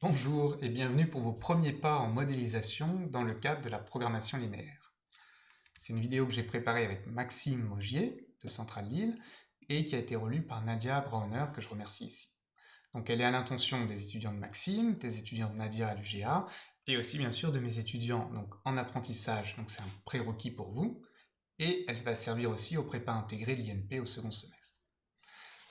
Bonjour et bienvenue pour vos premiers pas en modélisation dans le cadre de la programmation linéaire. C'est une vidéo que j'ai préparée avec Maxime Mogier de Centrale Lille et qui a été relue par Nadia Brauner que je remercie ici. Donc elle est à l'intention des étudiants de Maxime, des étudiants de Nadia à l'UGA et aussi bien sûr de mes étudiants en apprentissage, donc c'est un prérequis pour vous, et elle va servir aussi au prépa intégré de l'INP au second semestre.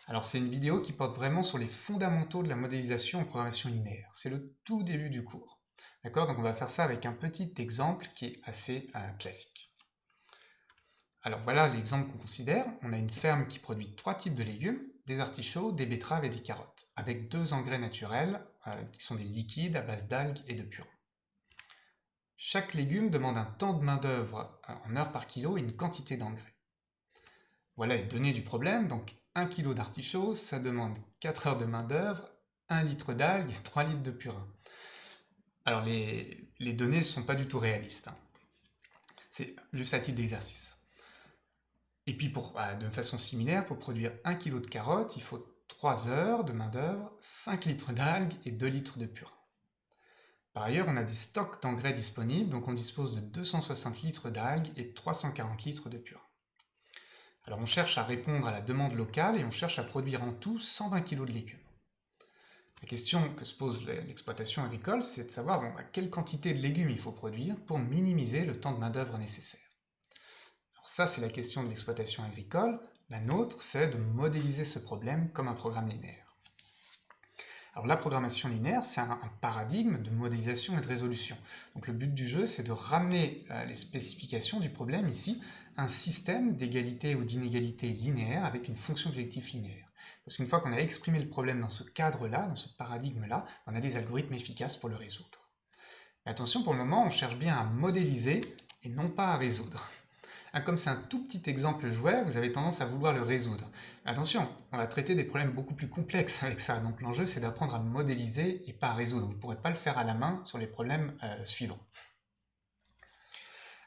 Alors c'est une vidéo qui porte vraiment sur les fondamentaux de la modélisation en programmation linéaire. C'est le tout début du cours. D'accord? Donc on va faire ça avec un petit exemple qui est assez euh, classique. Alors voilà l'exemple qu'on considère. On a une ferme qui produit trois types de légumes, des artichauts, des betteraves et des carottes, avec deux engrais naturels euh, qui sont des liquides à base d'algues et de purin. Chaque légume demande un temps de main-d'œuvre euh, en heures par kilo et une quantité d'engrais. Voilà les données du problème. 1 kg d'artichaut, ça demande 4 heures de main-d'œuvre, 1 litre d'algues et 3 litres de purin. Alors les, données ne sont pas du tout réalistes. Hein. C'est juste à titre d'exercice. Et puis bah, de façon similaire, pour produire 1 kg de carottes, il faut 3 heures de main-d'œuvre, 5 litres d'algues et 2 litres de purin. Par ailleurs, on a des stocks d'engrais disponibles, donc on dispose de 260 litres d'algues et 340 litres de purin. Alors on cherche à répondre à la demande locale et on cherche à produire en tout 120 kg de légumes. La question que se pose l'exploitation agricole, c'est de savoir bon, quelle quantité de légumes il faut produire pour minimiser le temps de main-d'œuvre nécessaire. Alors ça, c'est la question de l'exploitation agricole. La nôtre, c'est de modéliser ce problème comme un programme linéaire. Alors la programmation linéaire, c'est un, paradigme de modélisation et de résolution. Donc le but du jeu, c'est de ramener euh, les spécifications du problème ici un système d'égalité ou d'inégalité linéaire avec une fonction objectif linéaire. Parce qu'une fois qu'on a exprimé le problème dans ce cadre-là, dans ce paradigme-là, on a des algorithmes efficaces pour le résoudre. Attention, pour le moment, on cherche bien à modéliser et non pas à résoudre. Ah, comme c'est un tout petit exemple jouet, vous avez tendance à vouloir le résoudre. Attention, on va traiter des problèmes beaucoup plus complexes avec ça, donc l'enjeu c'est d'apprendre à modéliser et pas à résoudre. Vous ne pourrez pas le faire à la main sur les problèmes euh, suivants.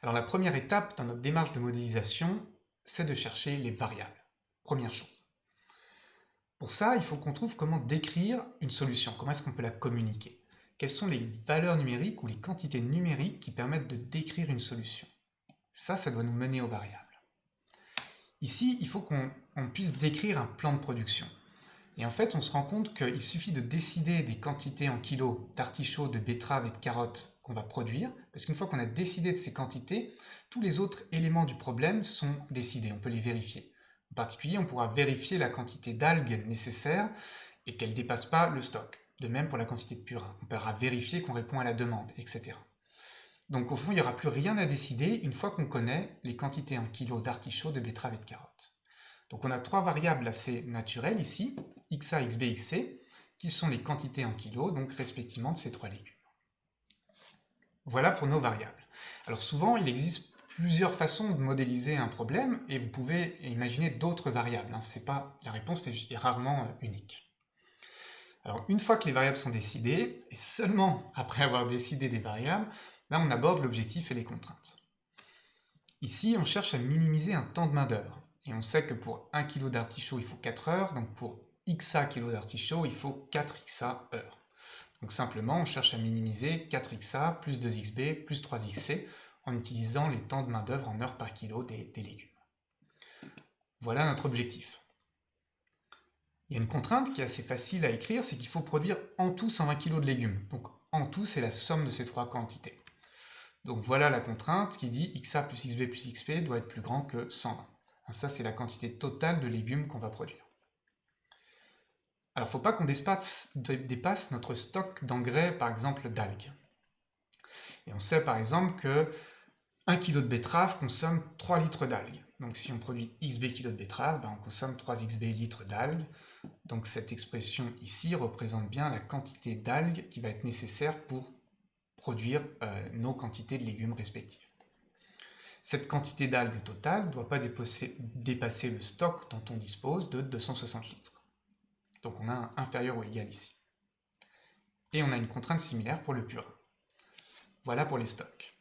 Alors la première étape dans notre démarche de modélisation, c'est de chercher les variables. Première chose. Pour ça, il faut qu'on trouve comment décrire une solution, comment est-ce qu'on peut la communiquer? Quelles sont les valeurs numériques ou les quantités numériques qui permettent de décrire une solution? Ça, ça doit nous mener aux variables. Ici, il faut qu'on puisse décrire un plan de production. Et en fait, on se rend compte qu'il suffit de décider des quantités en kilos d'artichauts, de betteraves et de carottes va produire, parce qu'une fois qu'on a décidé de ces quantités, tous les autres éléments du problème sont décidés, on peut les vérifier. En particulier, on pourra vérifier la quantité d'algues nécessaire et qu'elle ne dépasse pas le stock. De même pour la quantité de purin. On pourra vérifier qu'on répond à la demande, etc. Donc au fond, il n'y aura plus rien à décider une fois qu'on connaît les quantités en kilos d'artichauts, de betteraves et de carottes. Donc on a trois variables assez naturelles ici, xa, xb, xc, qui sont les quantités en kilos, donc respectivement de ces trois légumes. Voilà pour nos variables. Alors souvent, il existe plusieurs façons de modéliser un problème, et vous pouvez imaginer d'autres variables. Hein. Pas, la réponse est rarement euh, unique. Alors une fois que les variables sont décidées, et seulement après avoir décidé des variables, on aborde l'objectif et les contraintes. Ici, on cherche à minimiser un temps de main d'œuvre. Et on sait que pour 1 kg d'artichaut, il faut 4 heures, donc pour xa kg d'artichaut, il faut 4xa heures. Donc simplement, on cherche à minimiser 4xa plus 2xb plus 3xc en utilisant les temps de main-d'œuvre en heures par kilo des, légumes. Voilà notre objectif. Il y a une contrainte qui est assez facile à écrire, c'est qu'il faut produire en tout 120 kg de légumes. Donc en tout, c'est la somme de ces trois quantités. Donc voilà la contrainte qui dit xa plus xb plus xp doit être plus grand que 120. Ça, c'est la quantité totale de légumes qu'on va produire. Alors, il ne faut pas qu'on dépasse, notre stock d'engrais, par exemple d'algues. Et on sait par exemple que 1 kg de betterave consomme 3 litres d'algues. Donc si on produit xb kg de betterave, ben, on consomme 3 xb litres d'algues. Donc cette expression ici représente bien la quantité d'algues qui va être nécessaire pour produire euh, nos quantités de légumes respectives. Cette quantité d'algues totale ne doit pas dépasser, le stock dont on dispose de 260 litres. Donc on a un inférieur ou égal ici. Et on a une contrainte similaire pour le purin. Voilà pour les stocks.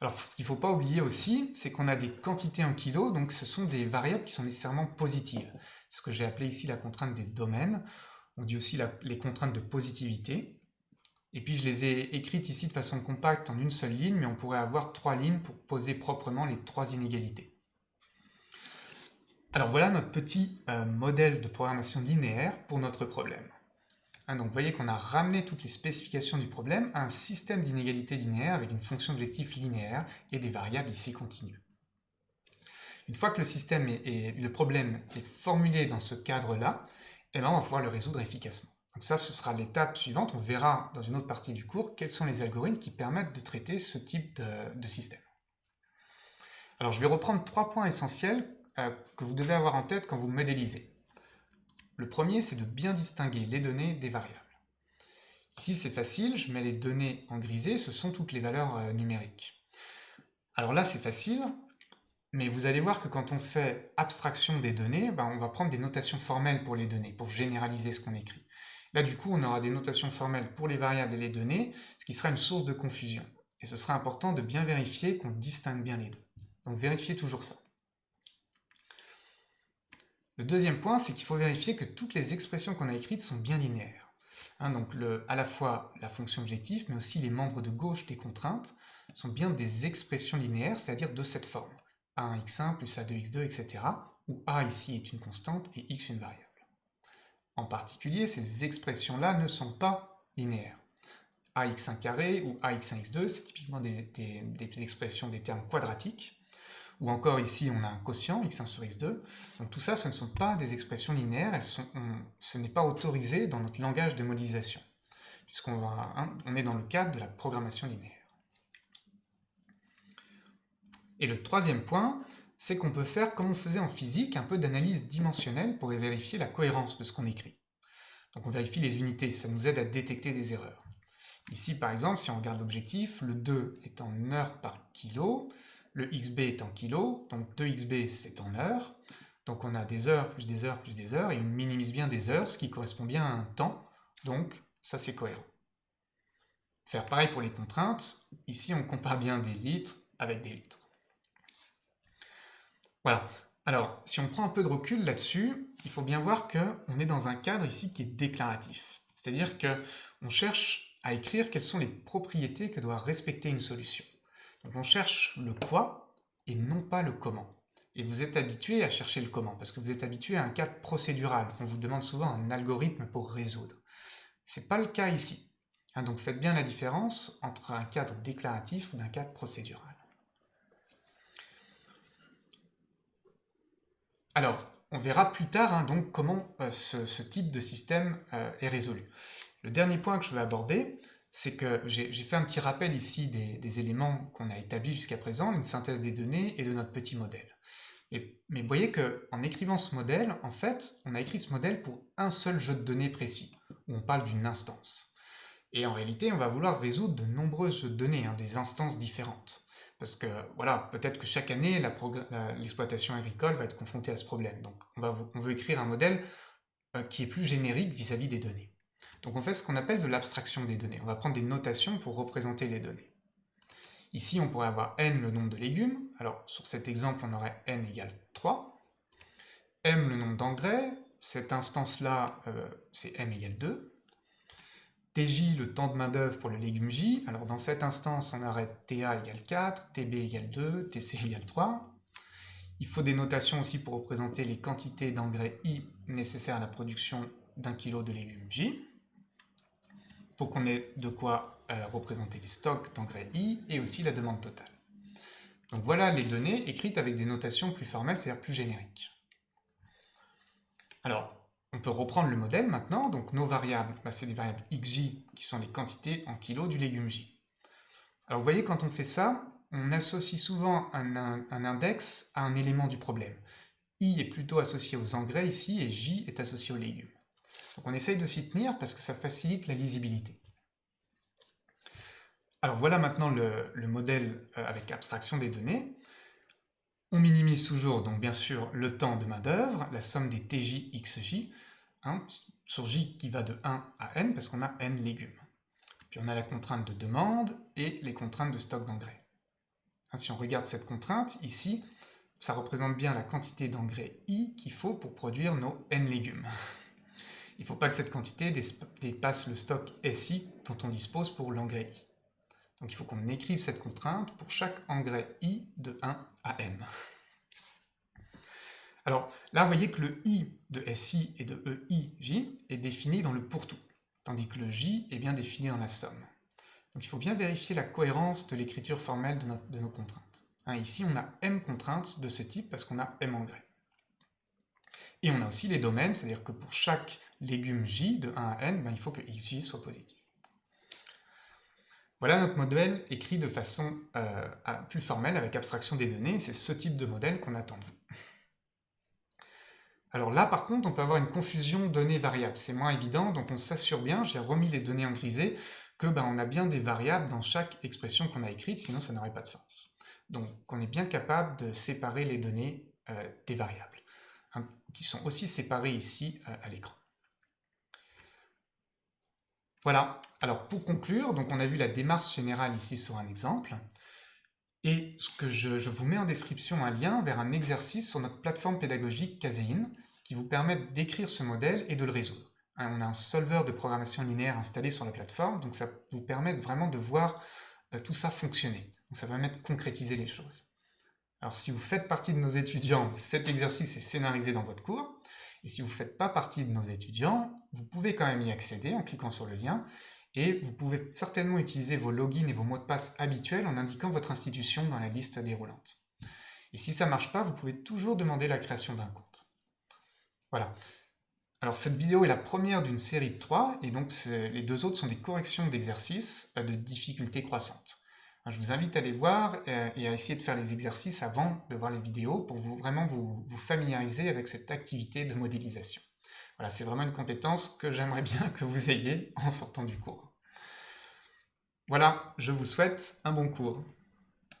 Alors ce qu'il ne faut pas oublier aussi, c'est qu'on a des quantités en kilos, donc ce sont des variables qui sont nécessairement positives. Ce que j'ai appelé ici la contrainte des domaines. On dit aussi les contraintes de positivité. Et puis je les ai écrites ici de façon compacte en une seule ligne, mais on pourrait avoir trois lignes pour poser proprement les trois inégalités. Alors voilà notre petit euh, modèle de programmation linéaire pour notre problème. Hein, donc vous voyez qu'on a ramené toutes les spécifications du problème à un système d'inégalités linéaires avec une fonction objectif linéaire et des variables ici continues. Une fois que le problème est formulé dans ce cadre-là, eh ben, on va pouvoir le résoudre efficacement. Donc ça, ce sera l'étape suivante. On verra dans une autre partie du cours quels sont les algorithmes qui permettent de traiter ce type de, système. Alors je vais reprendre trois points essentiels euh, que vous devez avoir en tête quand vous modélisez. Le premier, c'est de bien distinguer les données des variables. Ici, c'est facile, je mets les données en grisé, ce sont toutes les valeurs euh, numériques. Alors là, c'est facile, mais vous allez voir que quand on fait abstraction des données, ben, on va prendre des notations formelles pour les données, pour généraliser ce qu'on écrit. Là, du coup, on aura des notations formelles pour les variables et les données, ce qui sera une source de confusion. Et ce sera important de bien vérifier qu'on distingue bien les deux. Donc vérifiez toujours ça. Le deuxième point, c'est qu'il faut vérifier que toutes les expressions qu'on a écrites sont bien linéaires. Hein, donc à la fois la fonction objectif, mais aussi les membres de gauche des contraintes sont bien des expressions linéaires, c'est-à-dire de cette forme. A1x1 plus A2x2, etc. où A ici est une constante et x une variable. En particulier, ces expressions-là ne sont pas linéaires. ax1 carré ou ax1x2, c'est typiquement des, expressions des termes quadratiques. Ou encore ici, on a un quotient, x1 sur x2. Donc tout ça, ce ne sont pas des expressions linéaires, ce n'est pas autorisé dans notre langage de modélisation, puisqu'on hein, est dans le cadre de la programmation linéaire. Et le troisième point, c'est qu'on peut faire, comme on faisait en physique, un peu d'analyse dimensionnelle pour vérifier la cohérence de ce qu'on écrit. Donc on vérifie les unités, ça nous aide à détecter des erreurs. Ici, par exemple, si on regarde l'objectif, le 2 est en heure par kilo, le xb est en kilo, donc 2xb c'est en heures, donc on a des heures plus des heures plus des heures, et on minimise bien des heures, ce qui correspond bien à un temps, donc ça c'est cohérent. Faire pareil pour les contraintes, ici on compare bien des litres avec des litres. Voilà. Alors, si on prend un peu de recul là-dessus, il faut bien voir qu'on est dans un cadre ici qui est déclaratif. C'est-à-dire qu'on cherche à écrire quelles sont les propriétés que doit respecter une solution. On cherche le quoi et non pas le comment. Et vous êtes habitué à chercher le comment, parce que vous êtes habitué à un cadre procédural. On vous demande souvent un algorithme pour résoudre. Ce n'est pas le cas ici. Hein, donc faites bien la différence entre un cadre déclaratif ou un cadre procédural. Alors, on verra plus tard hein, comment euh, ce, type de système euh, est résolu. Le dernier point que je veux aborder, c'est que j'ai fait un petit rappel ici des, éléments qu'on a établis jusqu'à présent, une synthèse des données et de notre petit modèle. mais vous voyez qu'en écrivant ce modèle, en fait, on a écrit ce modèle pour un seul jeu de données précis, où on parle d'une instance. Et en réalité, on va vouloir résoudre de nombreux jeux de données, hein, des instances différentes. Parce que voilà, peut-être que chaque année, l'exploitation agricole va être confrontée à ce problème. Donc on, veut écrire un modèle euh, qui est plus générique vis-à-vis des données. Donc on fait ce qu'on appelle de l'abstraction des données. On va prendre des notations pour représenter les données. Ici, on pourrait avoir n le nombre de légumes. Alors sur cet exemple, on aurait n égale 3. m le nombre d'engrais. Cette instance-là, euh, c'est m égale 2. TJ, le temps de main-d'œuvre pour le légume J. Alors dans cette instance, on aurait TA égale 4, TB égale 2, TC égale 3. Il faut des notations aussi pour représenter les quantités d'engrais I nécessaires à la production d'un kilo de légumes J. Qu'on ait de quoi euh, représenter les stocks d'engrais I et aussi la demande totale. Donc voilà les données écrites avec des notations plus formelles, c'est-à-dire plus génériques. Alors, on peut reprendre le modèle maintenant, donc nos variables, bah, c'est des variables xj qui sont les quantités en kilos du légume j. Alors vous voyez, quand on fait ça, on associe souvent un, index à un élément du problème. i est plutôt associé aux engrais ici, et j est associé aux légumes. On essaye de s'y tenir parce que ça facilite la lisibilité. Alors voilà maintenant le, le modèle euh, avec abstraction des données. On minimise toujours, donc bien sûr, le temps de main d'œuvre, la somme des TJ, XJ, hein, sur J qui va de 1 à N, parce qu'on a N légumes. Puis on a la contrainte de demande et les contraintes de stock d'engrais. Hein, si on regarde cette contrainte, ici, ça représente bien la quantité d'engrais I qu'il faut pour produire nos N légumes. Il ne faut pas que cette quantité dépasse le stock SI dont on dispose pour l'engrais I. Donc il faut qu'on écrive cette contrainte pour chaque engrais I de 1 à M. Alors là, vous voyez que le I de SI et de EIJ est défini dans le pour-tout, tandis que le J est bien défini dans la somme. Donc il faut bien vérifier la cohérence de l'écriture formelle de, nos contraintes. Hein, ici, on a M contraintes de ce type parce qu'on a M engrais. Et on a aussi les domaines, c'est-à-dire que pour chaque légume J de 1 à N, ben, il faut que XJ soit positif. Voilà notre modèle écrit de façon euh, plus formelle avec abstraction des données. C'est ce type de modèle qu'on attend de vous. Alors là, par contre, on peut avoir une confusion données-variables. C'est moins évident, donc on s'assure bien, j'ai remis les données en grisé, que ben, on a bien des variables dans chaque expression qu'on a écrite, sinon ça n'aurait pas de sens. Donc on est bien capable de séparer les données euh, des variables, hein, qui sont aussi séparées ici euh, à l'écran. Voilà, alors pour conclure, donc on a vu la démarche générale ici sur un exemple, et ce que je, vous mets en description un lien vers un exercice sur notre plateforme pédagogique Caséine qui vous permet d'écrire ce modèle et de le résoudre. Hein, on a un solveur de programmation linéaire installé sur la plateforme, donc ça vous permet vraiment de voir euh, tout ça fonctionner. Ça permet de concrétiser les choses. Alors si vous faites partie de nos étudiants, cet exercice est scénarisé dans votre cours. Et si vous ne faites pas partie de nos étudiants, vous pouvez quand même y accéder en cliquant sur le lien et vous pouvez certainement utiliser vos logins et vos mots de passe habituels en indiquant votre institution dans la liste déroulante. Et si ça ne marche pas, vous pouvez toujours demander la création d'un compte. Voilà. Alors cette vidéo est la première d'une série de trois, et donc les deux autres sont des corrections d'exercices de difficulté croissante. Je vous invite à les voir euh, et à essayer de faire les exercices avant de voir les vidéos pour vous, vraiment vous, familiariser avec cette activité de modélisation. Voilà, c'est vraiment une compétence que j'aimerais bien que vous ayez en sortant du cours. Voilà, je vous souhaite un bon cours.